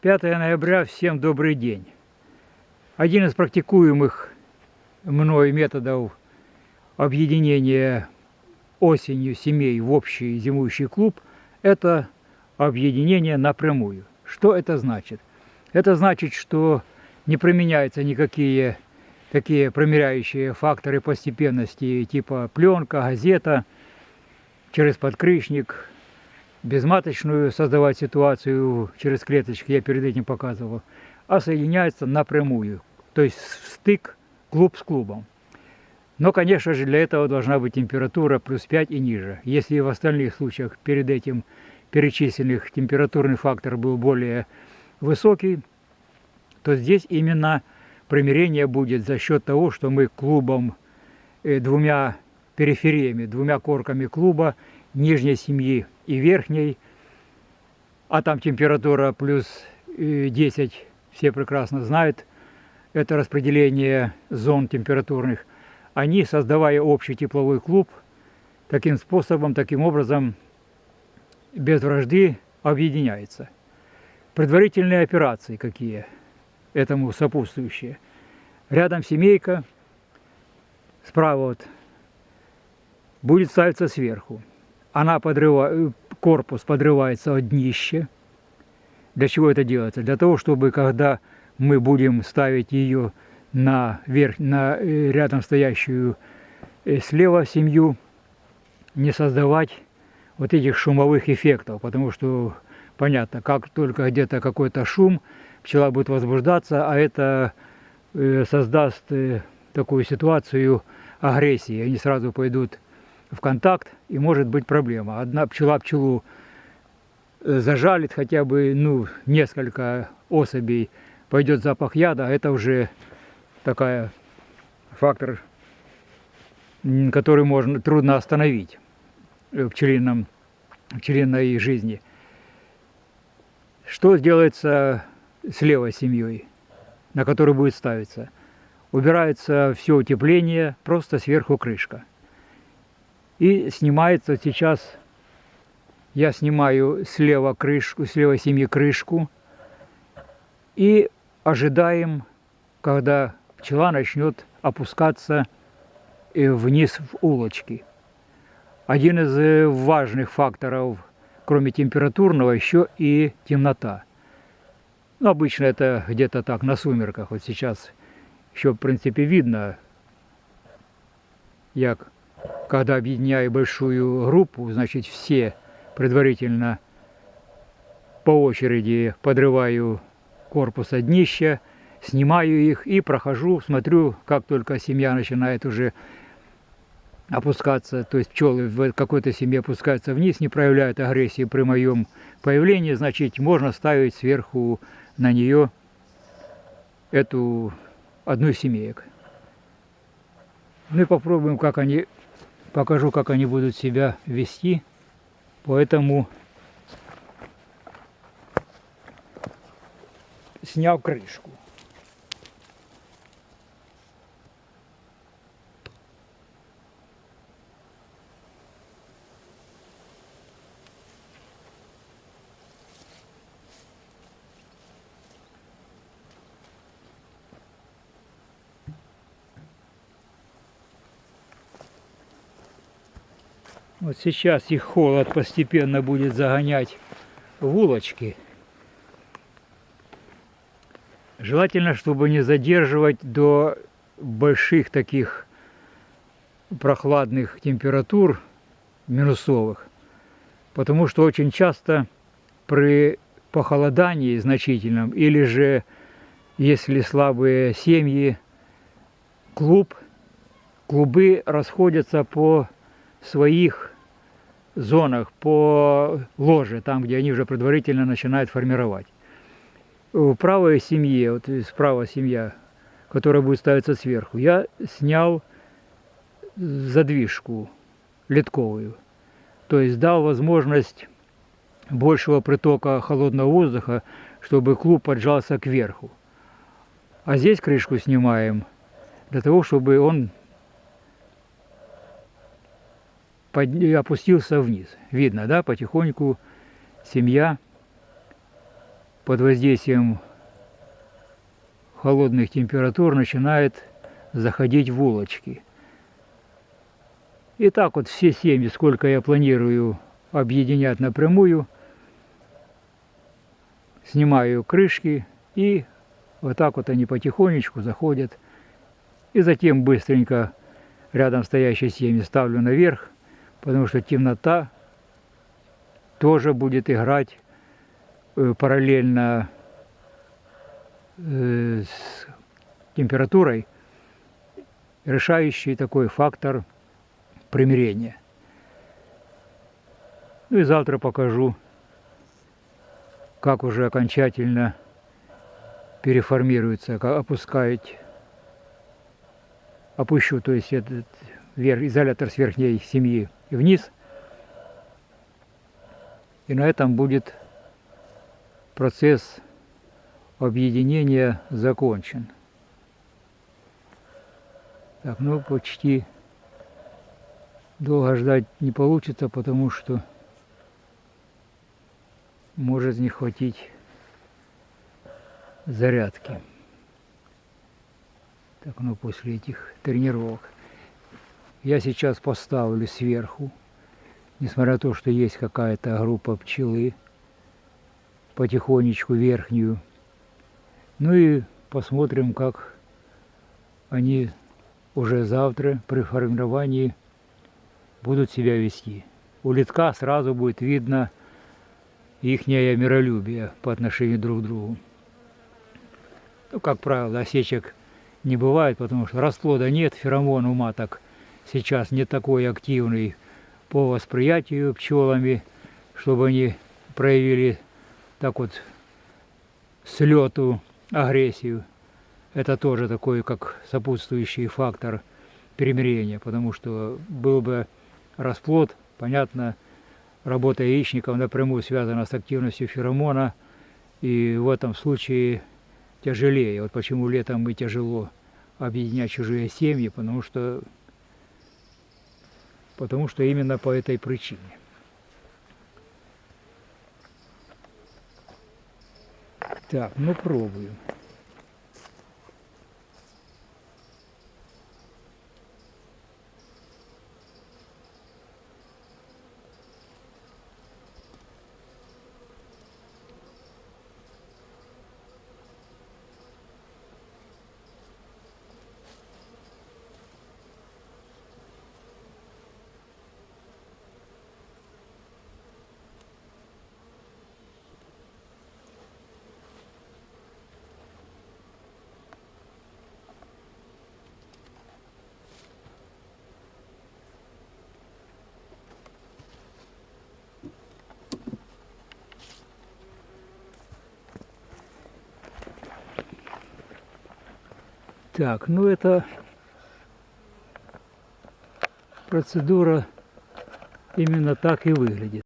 Пятое ноября, всем добрый день. Один из практикуемых мной методов объединения осенью семей в общий зимующий клуб – это объединение напрямую. Что это значит? Это значит, что не применяются никакие такие промеряющие факторы постепенности, типа пленка, газета, через подкрышник, безматочную создавать ситуацию через клеточки, я перед этим показывал, а соединяется напрямую, то есть стык клуб с клубом. Но, конечно же, для этого должна быть температура плюс 5 и ниже. Если в остальных случаях перед этим перечисленных температурный фактор был более высокий, то здесь именно примирение будет за счет того, что мы клубом, э, двумя перифериями, двумя корками клуба нижней семьи и верхней, а там температура плюс 10, э, все прекрасно знают, это распределение зон температурных, они, создавая общий тепловой клуб, таким способом, таким образом, без вражды объединяются. Предварительные операции какие этому сопутствующие. Рядом семейка, справа вот, будет ставиться сверху. Она подрывает, корпус подрывается от днища. Для чего это делается? Для того, чтобы когда мы будем ставить ее на, верх, на э, рядом стоящую э, слева семью, не создавать вот этих шумовых эффектов, потому что понятно, как только где-то какой-то шум, пчела будет возбуждаться, а это э, создаст такую ситуацию агрессии. Они сразу пойдут в контакт, и может быть проблема. Одна пчела пчелу зажалит хотя бы ну, несколько особей, пойдет запах яда, а это уже такая фактор, который можно трудно остановить в пчелином, пчелиной жизни. Что делается с левой семьей, на которую будет ставиться? Убирается все утепление, просто сверху крышка. И снимается сейчас, я снимаю слева крышку, с левой семьи крышку, и ожидаем, когда пчела начнет опускаться э, вниз в улочки. Один из э, важных факторов, кроме температурного, еще и темнота. Ну, обычно это где-то так, на сумерках. Вот сейчас еще, в принципе, видно, як, когда объединяю большую группу, значит, все предварительно по очереди подрываю корпус от днища, снимаю их и прохожу, смотрю, как только семья начинает уже опускаться, то есть пчелы в какой-то семье опускаются вниз, не проявляют агрессии при моем появлении, значит, можно ставить сверху на нее эту одну из семеек. Ну и попробуем, как они, покажу, как они будут себя вести. Поэтому снял крышку. Вот сейчас их холод постепенно будет загонять в улочки. Желательно, чтобы не задерживать до больших таких прохладных температур минусовых. Потому что очень часто при похолодании значительном или же если слабые семьи, клуб, клубы расходятся по своих зонах по ложе, там, где они уже предварительно начинают формировать. В правой семье, вот справа семья, которая будет ставиться сверху, я снял задвижку литковую. То есть дал возможность большего притока холодного воздуха, чтобы клуб поджался кверху. А здесь крышку снимаем для того, чтобы он под... опустился вниз. Видно, да, потихоньку семья под воздействием холодных температур начинает заходить в улочки. И так вот все семьи, сколько я планирую объединять напрямую, снимаю крышки и вот так вот они потихонечку заходят. И затем быстренько рядом стоящие семьи ставлю наверх, потому что темнота тоже будет играть э, параллельно э, с температурой, решающий такой фактор примирения. Ну и завтра покажу, как уже окончательно переформируется, как опускать, опущу, то есть этот изолятор с верхней семьи вниз. И на этом будет процесс объединения закончен. Так, ну почти долго ждать не получится, потому что может не хватить зарядки. Так, ну после этих тренировок. Я сейчас поставлю сверху, несмотря на то, что есть какая-то группа пчелы, потихонечку верхнюю. Ну и посмотрим, как они уже завтра при формировании будут себя вести. У литка сразу будет видно их миролюбие по отношению друг к другу. Ну, как правило, осечек не бывает, потому что расплода нет, феромон у маток сейчас не такой активный по восприятию пчелами, чтобы они проявили так вот слету агрессию. Это тоже такой как сопутствующий фактор примирения, потому что был бы расплод, понятно, работа яичников напрямую связана с активностью феромона, и в этом случае тяжелее. Вот почему летом и тяжело объединять чужие семьи, потому что, потому что именно по этой причине. Так, ну пробую. Так, ну это процедура именно так и выглядит.